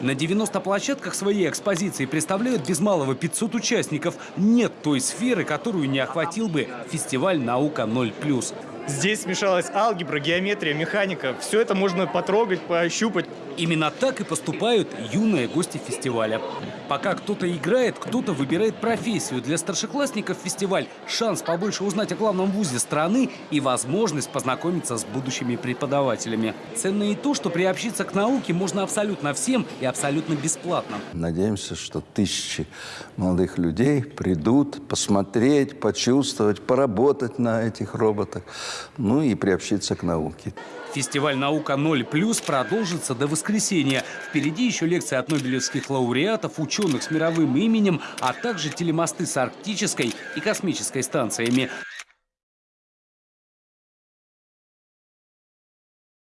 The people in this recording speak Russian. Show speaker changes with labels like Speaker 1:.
Speaker 1: На 90 площадках своей экспозиции представляют без малого 500 участников. Нет той сферы, которую не охватил бы фестиваль «Наука 0+.»
Speaker 2: Здесь смешалась алгебра, геометрия, механика. Все это можно потрогать, пощупать.
Speaker 1: Именно так и поступают юные гости фестиваля. Пока кто-то играет, кто-то выбирает профессию. Для старшеклассников фестиваль – шанс побольше узнать о главном вузе страны и возможность познакомиться с будущими преподавателями. Ценно и то, что приобщиться к науке можно абсолютно всем и абсолютно бесплатно.
Speaker 3: Надеемся, что тысячи молодых людей придут посмотреть, почувствовать, поработать на этих роботах, ну и приобщиться к науке.
Speaker 1: Фестиваль «Наука 0+,» продолжится до воскресенья. Впереди еще лекции от нобелевских лауреатов, ученых с мировым именем, а также телемосты с арктической и космической станциями.